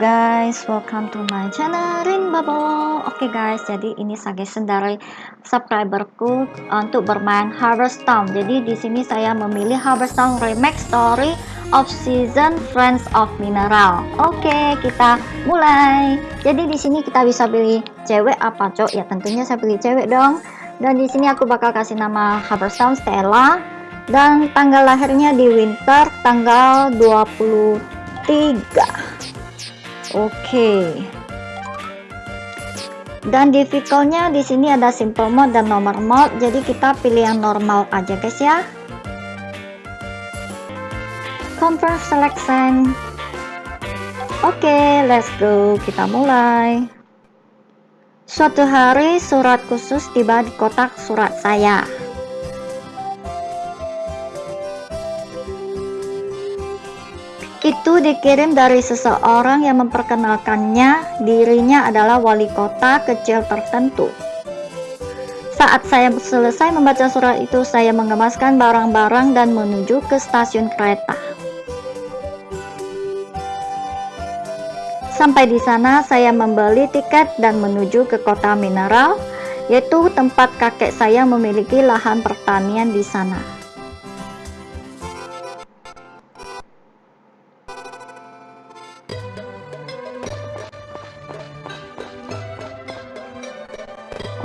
Guys, welcome to my channel Rin Bubble. Oke okay guys, jadi ini suggestion dari subscriberku untuk bermain Harvest Town. Jadi di sini saya memilih Harvest Town Remake Story of Season Friends of Mineral. Oke, okay, kita mulai. Jadi di sini kita bisa pilih cewek apa cok? Ya tentunya saya pilih cewek dong. Dan di sini aku bakal kasih nama Harvest Town Stella dan tanggal lahirnya di winter tanggal 23 Oke. Dan difficultnya di sini ada simple mode dan normal mode. Jadi kita pilih yang normal aja guys ya. Confirm selection. Oke, let's go. Kita mulai. Suatu hari surat khusus tiba di kotak surat saya. Itu dikirim dari seseorang yang memperkenalkannya dirinya adalah wali kota kecil tertentu. Saat saya selesai membaca surat itu, saya mengemaskan barang-barang dan menuju ke stasiun kereta. Sampai di sana, saya membeli tiket dan menuju ke kota mineral, yaitu tempat kakek saya memiliki lahan pertanian di sana.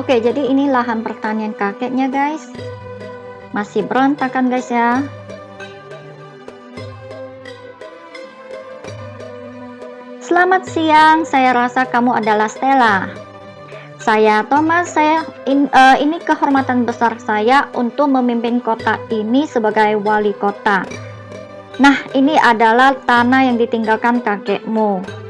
Oke, jadi ini lahan pertanian kakeknya, guys. Masih berantakan, guys ya. Selamat siang, saya rasa kamu adalah Stella. Saya Thomas, saya in, uh, ini kehormatan besar saya untuk memimpin kota ini sebagai wali kota. Nah, ini adalah tanah yang ditinggalkan kakekmu.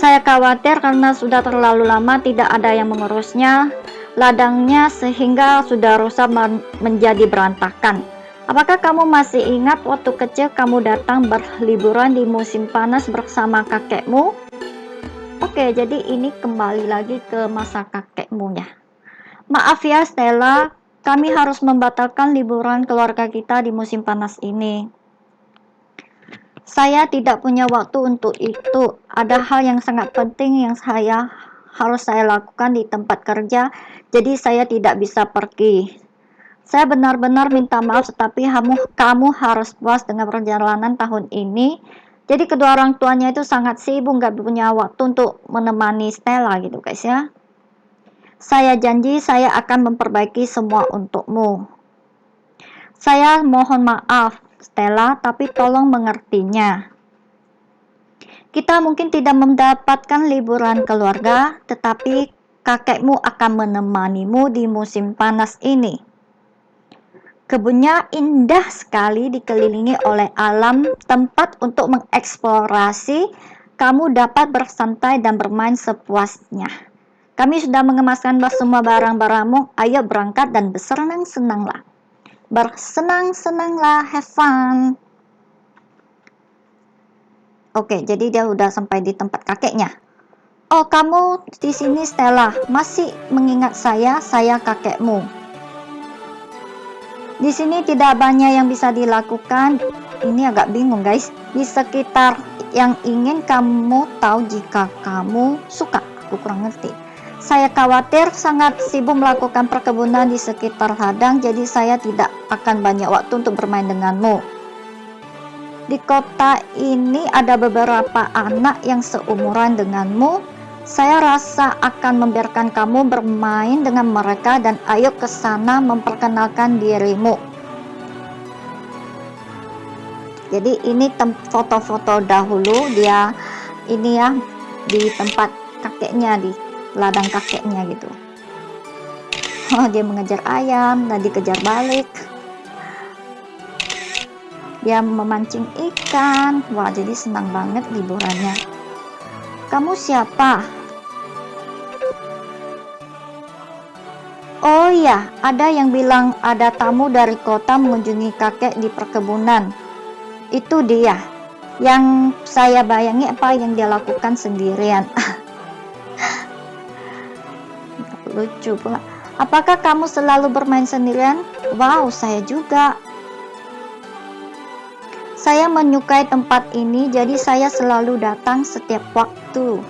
Saya khawatir karena sudah terlalu lama tidak ada yang mengurusnya, ladangnya sehingga sudah rusak menjadi berantakan. Apakah kamu masih ingat waktu kecil kamu datang berliburan di musim panas bersama kakekmu? Oke, jadi ini kembali lagi ke masa kakekmu ya. Maaf ya Stella, kami harus membatalkan liburan keluarga kita di musim panas ini. Saya tidak punya waktu untuk itu. Ada hal yang sangat penting yang saya harus saya lakukan di tempat kerja, jadi saya tidak bisa pergi. Saya benar-benar minta maaf, tetapi kamu, kamu harus puas dengan perjalanan tahun ini. Jadi kedua orang tuanya itu sangat sibuk, nggak punya waktu untuk menemani Stella gitu guys ya. Saya janji saya akan memperbaiki semua untukmu. Saya mohon maaf, Stella, tapi tolong mengertinya. Kita mungkin tidak mendapatkan liburan keluarga, tetapi kakekmu akan menemanimu di musim panas ini. Kebunnya indah sekali dikelilingi oleh alam, tempat untuk mengeksplorasi, kamu dapat bersantai dan bermain sepuasnya. Kami sudah mengemaskan semua barang-barangmu, ayo berangkat dan bersenang-senanglah bersenang-senanglah, have fun. Oke, jadi dia udah sampai di tempat kakeknya. Oh, kamu di sini Stella, masih mengingat saya, saya kakekmu. Di sini tidak banyak yang bisa dilakukan. Ini agak bingung, guys. Di sekitar yang ingin kamu tahu jika kamu suka. Aku kurang ngerti. Saya khawatir sangat sibuk melakukan perkebunan di sekitar ladang, jadi saya tidak akan banyak waktu untuk bermain denganmu. Di kota ini ada beberapa anak yang seumuran denganmu. Saya rasa akan membiarkan kamu bermain dengan mereka dan ayo ke sana memperkenalkan dirimu. Jadi ini foto-foto dahulu dia ini ya di tempat kakeknya di ladang kakeknya gitu oh dia mengejar ayam dan dikejar balik dia memancing ikan wah jadi senang banget liburannya kamu siapa Oh iya, ada yang bilang ada tamu dari kota mengunjungi kakek di perkebunan. Itu dia. Yang saya bayangi apa yang dia lakukan sendirian. Lucu. Apakah kamu selalu bermain sendirian? Wow, saya juga. Saya menyukai tempat ini, jadi saya selalu datang setiap waktu.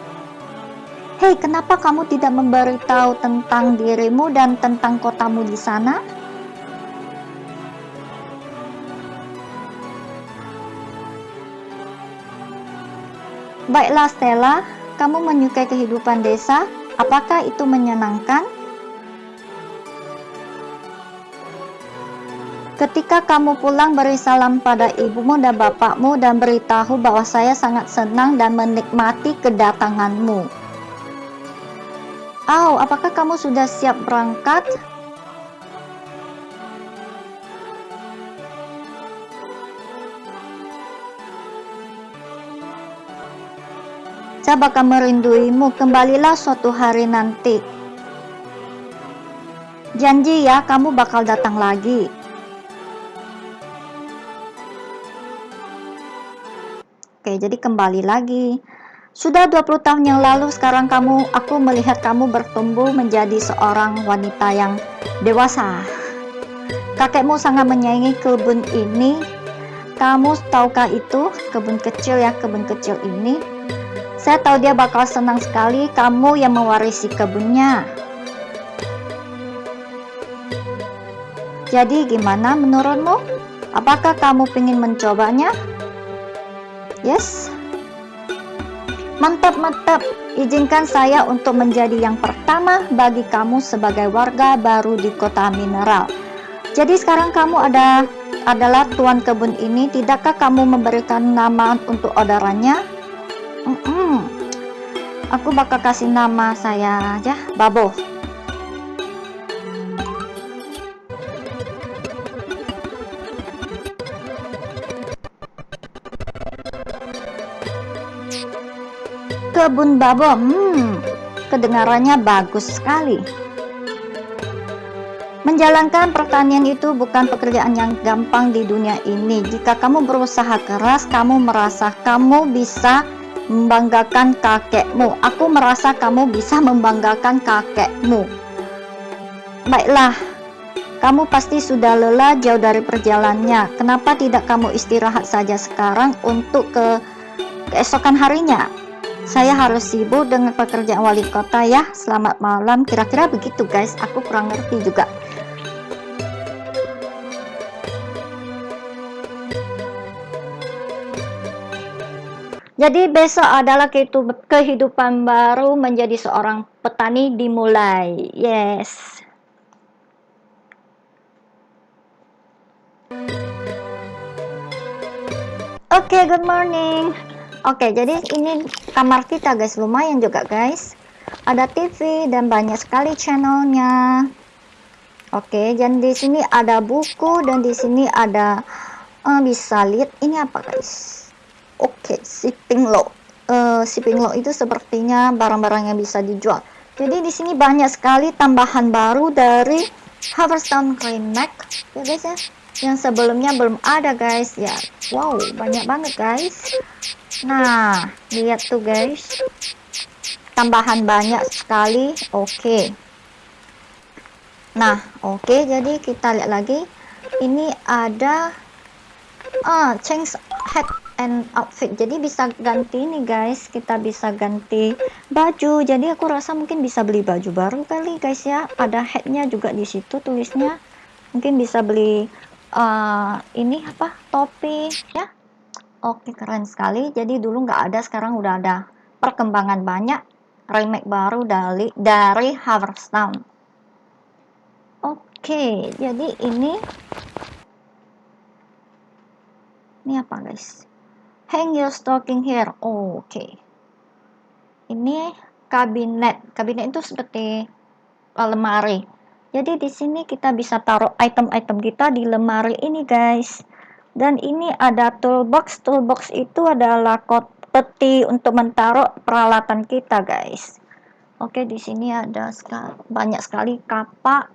Hei, kenapa kamu tidak memberitahu tentang dirimu dan tentang kotamu di sana? Baiklah Stella, kamu menyukai kehidupan desa? Apakah itu menyenangkan? Ketika kamu pulang beri salam pada ibumu dan bapakmu dan beritahu bahwa saya sangat senang dan menikmati kedatanganmu. Oh, apakah kamu sudah siap berangkat? Saya bakal merinduimu, kembalilah suatu hari nanti. Janji ya, kamu bakal datang lagi. Oke, jadi kembali lagi. Sudah 20 tahun yang lalu, sekarang kamu, aku melihat kamu bertumbuh menjadi seorang wanita yang dewasa. Kakekmu sangat menyayangi kebun ini. Kamu tahukah itu, kebun kecil ya, kebun kecil ini. Saya tahu dia bakal senang sekali kamu yang mewarisi kebunnya. Jadi gimana menurutmu? Apakah kamu ingin mencobanya? Yes? Mantap, mantap. Izinkan saya untuk menjadi yang pertama bagi kamu sebagai warga baru di kota mineral. Jadi sekarang kamu ada adalah tuan kebun ini. Tidakkah kamu memberikan nama untuk orderannya? Mm -mm. Aku bakal kasih nama saya aja, Babo. Kebun babo, hmm, kedengarannya bagus sekali. Menjalankan pertanian itu bukan pekerjaan yang gampang di dunia ini. Jika kamu berusaha keras, kamu merasa kamu bisa membanggakan kakekmu. Aku merasa kamu bisa membanggakan kakekmu. Baiklah, kamu pasti sudah lelah jauh dari perjalanannya. Kenapa tidak kamu istirahat saja sekarang untuk ke keesokan harinya? saya harus sibuk dengan pekerjaan wali kota ya selamat malam kira-kira begitu guys aku kurang ngerti juga jadi besok adalah kehidupan baru menjadi seorang petani dimulai yes Oke, okay, good morning. Oke, jadi ini kamar kita guys, lumayan juga guys. Ada TV dan banyak sekali channelnya. Oke, dan di sini ada buku dan di sini ada uh, bisa lihat ini apa guys. Oke, shipping low. Uh, shipping low itu sepertinya barang-barang yang bisa dijual. Jadi di sini banyak sekali tambahan baru dari Harvestone Mac ya guys ya. Yang sebelumnya belum ada guys. Ya wow banyak banget guys. Nah lihat tuh guys. Tambahan banyak sekali. Oke. Okay. nah oke okay, jadi kita lihat lagi. Ini ada ah change head and outfit. Jadi bisa ganti nih guys. Kita bisa ganti baju. Jadi aku rasa mungkin bisa beli baju baru kali guys ya. Ada headnya juga di situ tulisnya. Mungkin bisa beli uh, ini apa? Topi ya. Oke keren sekali. Jadi dulu nggak ada sekarang udah ada. Perkembangan banyak. Remake baru dari dari Town. Oke jadi ini. Ini apa guys hang your stocking here oh, oke okay. ini kabinet kabinet itu seperti lemari jadi di sini kita bisa taruh item-item kita di lemari ini guys. Dan ini ada toolbox. Toolbox itu adalah kot peti untuk menaruh peralatan kita guys. Oke, di sini ada banyak sekali kapak,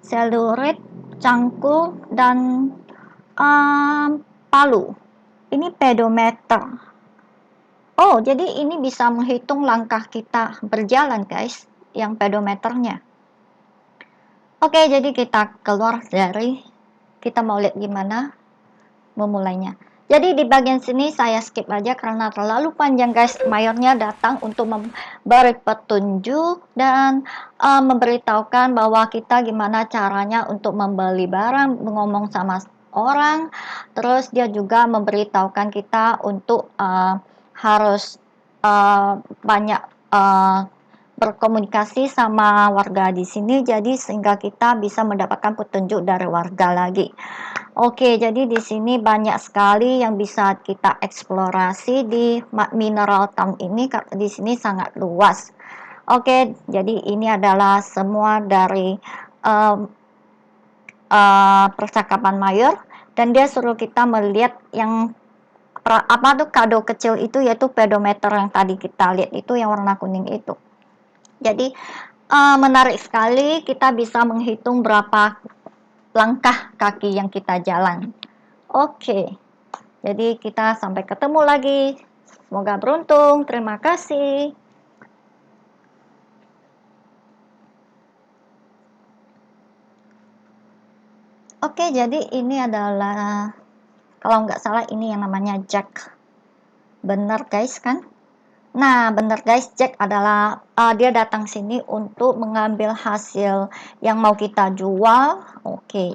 selurit, cangkul, dan um, palu. Ini pedometer. Oh, jadi ini bisa menghitung langkah kita berjalan guys, yang pedometernya. Oke, jadi kita keluar dari kita mau lihat gimana memulainya. jadi di bagian sini saya skip aja karena terlalu panjang guys. Mayornya datang untuk memberi petunjuk dan uh, memberitahukan bahwa kita gimana caranya untuk membeli barang, ngomong sama orang. Terus dia juga memberitahukan kita untuk uh, harus uh, banyak uh, berkomunikasi sama warga di sini jadi sehingga kita bisa mendapatkan petunjuk dari warga lagi. Oke, jadi di sini banyak sekali yang bisa kita eksplorasi di mineral town ini di sini sangat luas. Oke, jadi ini adalah semua dari um, uh, percakapan mayor dan dia suruh kita melihat yang apa tuh kado kecil itu yaitu pedometer yang tadi kita lihat itu yang warna kuning itu. Jadi uh, menarik sekali kita bisa menghitung berapa langkah kaki yang kita jalan. Oke, jadi kita sampai ketemu lagi. Semoga beruntung. Terima kasih. Oke, jadi ini adalah kalau nggak salah ini yang namanya jack. Benar guys kan? Nah, benar guys, Jack adalah uh, dia datang sini untuk mengambil hasil yang mau kita jual. Oke. Okay.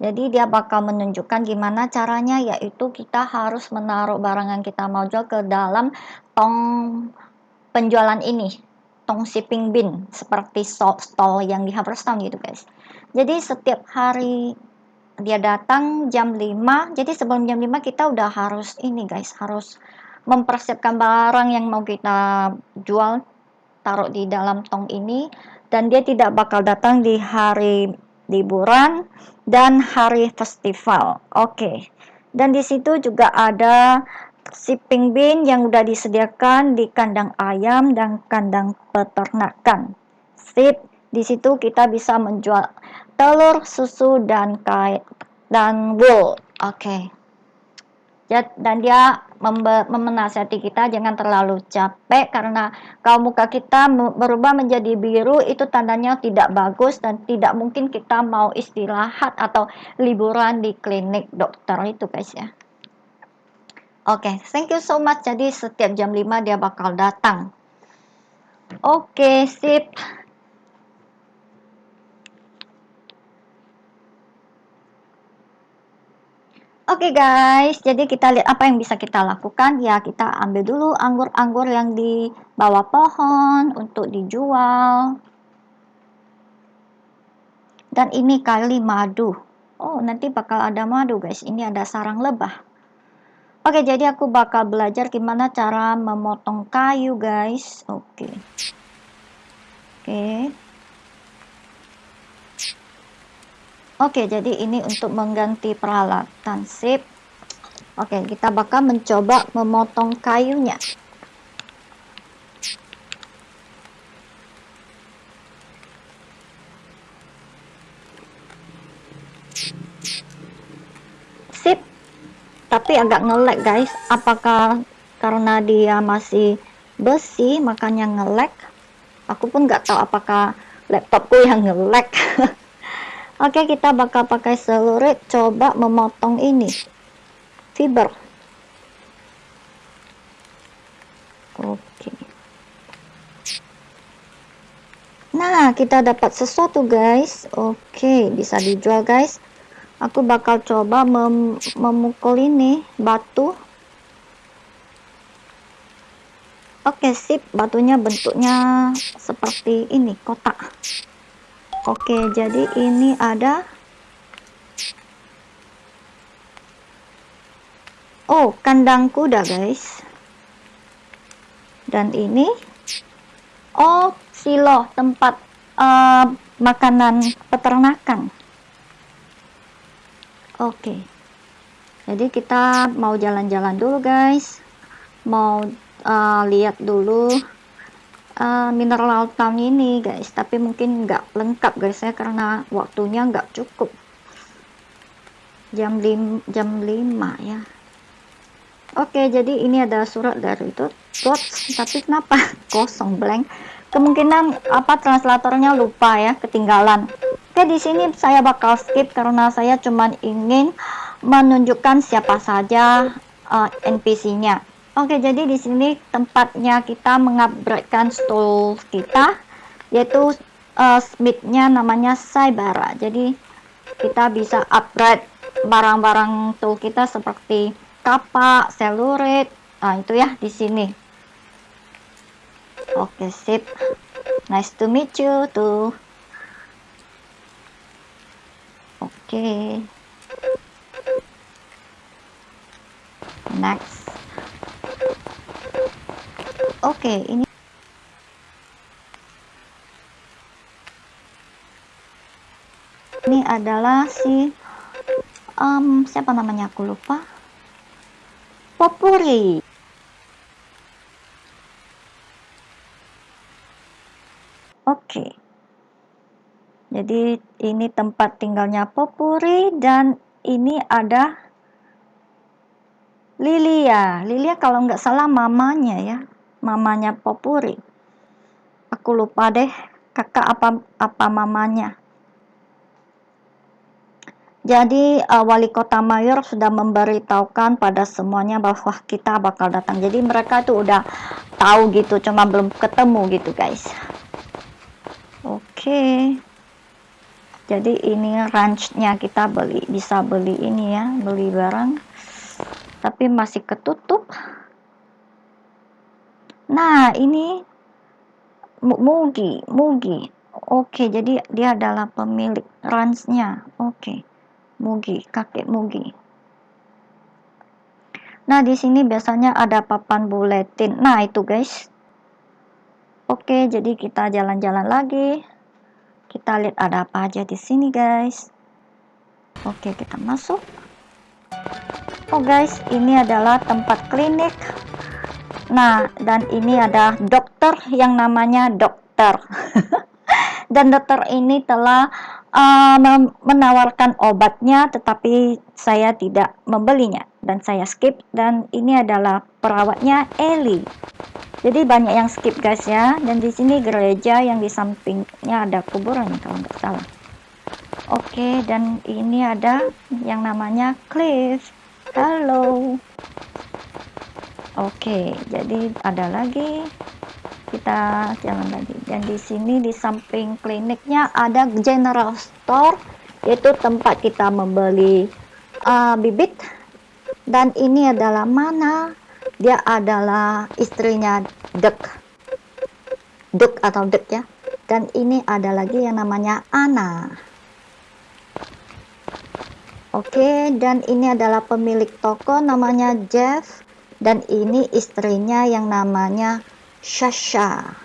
Jadi dia bakal menunjukkan gimana caranya yaitu kita harus menaruh barang yang kita mau jual ke dalam tong penjualan ini. Tong shipping bin seperti stall yang di Haverstown gitu guys. Jadi setiap hari dia datang jam 5. Jadi sebelum jam 5 kita udah harus ini guys, harus mempersiapkan barang yang mau kita jual taruh di dalam tong ini dan dia tidak bakal datang di hari liburan dan hari festival. Oke. Okay. Dan di situ juga ada shipping bin yang sudah disediakan di kandang ayam dan kandang peternakan. Sip. Di situ kita bisa menjual telur, susu dan kait dan wool. Oke. Okay dan dia memenasihati kita jangan terlalu capek karena kalau muka kita berubah menjadi biru. Itu tandanya tidak bagus dan tidak mungkin kita mau istirahat atau liburan di klinik dokter itu guys ya. Oke okay, thank you so much. Jadi setiap jam 5 dia bakal datang. Oke okay, sip Oke okay guys, jadi kita lihat apa yang bisa kita lakukan. Ya, kita ambil dulu anggur-anggur yang di bawah pohon untuk dijual. Dan ini kali madu. Oh, nanti bakal ada madu guys. Ini ada sarang lebah. Oke, jadi aku bakal belajar gimana cara memotong kayu guys. Oke. Oke. Oke, jadi ini untuk mengganti peralatan sip. Oke, kita bakal mencoba memotong kayunya. Sip. Tapi agak ngelek guys. Apakah karena dia masih besi makanya ngelek? Aku pun nggak tahu apakah laptopku yang ngelek. Oke, kita bakal pakai selurit coba memotong ini. Fiber. Oke. Nah, kita dapat sesuatu guys. Oke, bisa dijual guys. Aku bakal coba mem memukul ini batu. Oke, sip. Batunya bentuknya seperti ini, kotak. Oke, jadi ini ada Oh, kandang kuda, guys. Dan ini Oh, silo tempat uh, makanan peternakan. Oke. Jadi kita mau jalan-jalan dulu, guys. Mau uh, lihat dulu uh, mineral town ini guys. Tapi mungkin nggak lengkap guys ya karena waktunya nggak cukup. Jam 5 jam 5 ya. Oke jadi ini ada surat dari itu tapi kenapa? Kosong blank. Kemungkinan apa translatornya lupa ya ketinggalan. Oke di sini saya bakal skip karena saya cuman ingin menunjukkan siapa saja uh, NPC-nya. Oke, jadi di sini tempatnya kita mengupgradekan stall kita, yaitu uh, smith-nya namanya Saibara. Jadi kita bisa upgrade barang-barang tool kita seperti kapak, selurit, nah itu ya di sini. Oke, sip. Nice to meet you tuh. Oke. Next. Oke, ini ini adalah si um, siapa namanya aku lupa. Popuri. Oke. Jadi ini tempat tinggalnya Popuri dan ini ada Lilia. Lilia kalau nggak salah mamanya ya mamanya Popuri aku lupa deh kakak apa apa mamanya jadi uh, wali kota mayor sudah memberitahukan pada semuanya bahwa kita bakal datang. Jadi mereka itu udah tahu gitu, cuma belum ketemu gitu guys. Oke. Okay. Jadi ini ranchnya kita beli, bisa beli ini ya, beli barang. Tapi masih ketutup. Nah ini Mugi, Mugi. Oke, jadi dia adalah pemilik ranchnya. Oke. Mugi, kakek Mugi. Nah, di sini biasanya ada papan buletin. Nah, itu guys. Oke, jadi kita jalan-jalan lagi. Kita lihat ada apa aja di sini, guys. Oke, kita masuk. Oh, guys, ini adalah tempat klinik. Nah, dan ini ada dokter yang namanya dokter. dan dokter ini telah uh, menawarkan obatnya tetapi saya tidak membelinya. Dan saya skip dan ini adalah perawatnya Eli. Jadi banyak yang skip guys ya. Dan di sini gereja yang di sampingnya ada kuburan kalau nggak salah. Oke dan ini ada yang namanya Cliff. Halo oke jadi ada lagi. Kita jalan lagi. Dan di sini di samping kliniknya ada general store yaitu tempat kita membeli uh, bibit. Dan ini adalah mana? Dia adalah istrinya Dek Dek atau Dek ya. Dan ini ada lagi yang namanya Ana Oke, dan ini adalah pemilik toko namanya Jeff dan ini istrinya yang namanya Shasha.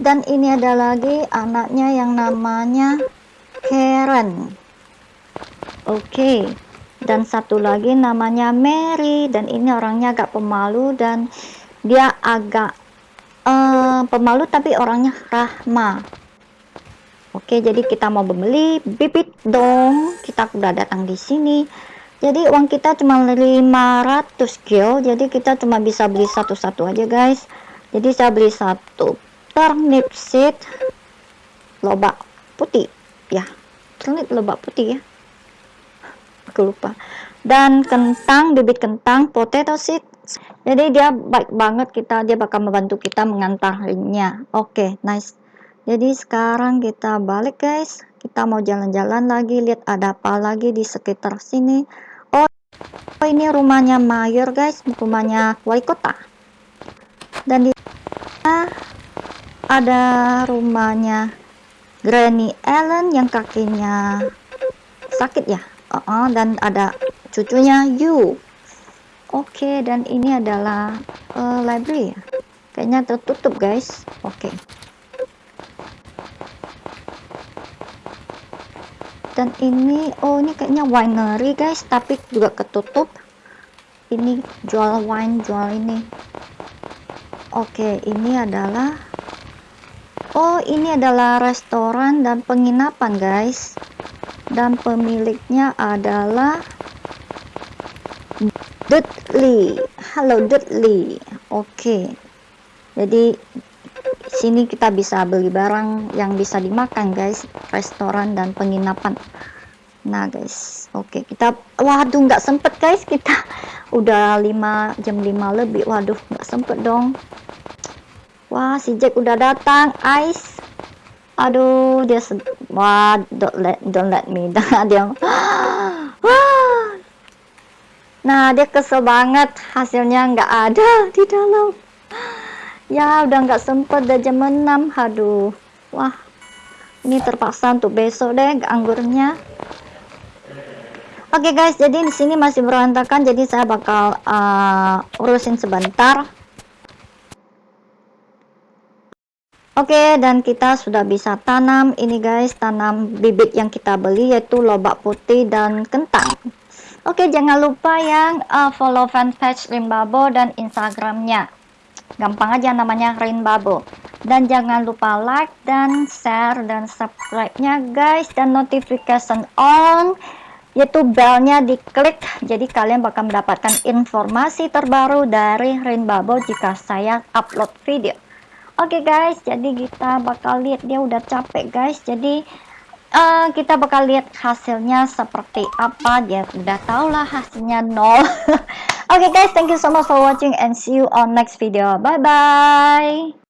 Dan ini ada lagi anaknya yang namanya Karen. Oke. Okay. Dan satu lagi namanya Mary dan ini orangnya agak pemalu dan dia agak uh, pemalu tapi orangnya rahmah. Oke, jadi kita mau membeli bibit dong. Kita udah datang di sini. Jadi uang kita cuma 500 gil. Jadi kita cuma bisa beli satu-satu aja, guys. Jadi saya beli satu turnip seed lobak putih. Ya, turnip lobak putih ya. Aku lupa. Dan kentang, bibit kentang, potato seed. Jadi dia baik banget kita, dia bakal membantu kita mengantarnya. Oke, nice jadi sekarang kita balik guys. Kita mau jalan-jalan lagi. Lihat ada apa lagi di sekitar sini. Oh, oh ini rumahnya mayor guys. Rumahnya wali kota. Dan di sana ada rumahnya Granny Ellen yang kakinya sakit ya? Uh -uh, dan ada cucunya You oke okay, dan ini adalah uh, library ya? Kayaknya tertutup guys. Oke. okay. Dan ini oh ini kayaknya winery guys. Tapi juga ketutup. Ini jual wine jual ini. Oke ini adalah oh ini adalah restoran dan penginapan guys. Dan pemiliknya adalah Dudley. Halo Dudley. Oke. Jadi sini kita bisa beli barang yang bisa dimakan guys. Restoran dan penginapan. Nah guys. Oke okay, kita waduh nggak sempet guys. Kita udah 5 jam 5 lebih. Waduh nggak sempet dong. Wah si Jack udah datang ice aduh dia wah don't let don't let me. Dia nah dia kesel banget. Hasilnya nggak ada di dalam ya udah nggak sempet udah jam 6 aduh wah ini terpaksa untuk besok deh anggurnya. Oke okay guys jadi di sini masih berantakan jadi saya bakal uh, urusin sebentar. Oke, okay, dan kita sudah bisa tanam. Ini guys, tanam bibit yang kita beli yaitu lobak putih dan kentang. Oke, okay, jangan lupa yang uh, follow fanpage Rimbabo dan Instagramnya gampang aja namanya Rain Babo dan jangan lupa like dan share dan subscribe nya guys. Dan notification on yaitu belnya diklik. Jadi kalian bakal mendapatkan informasi terbaru dari Rain Babo jika saya upload video. Oke okay guys. Jadi kita bakal lihat dia udah capek guys. Jadi uh, kita bakal lihat hasilnya seperti apa dia udah tau lah hasilnya nol Okay guys, thank you so much for watching and see you on next video. Bye-bye.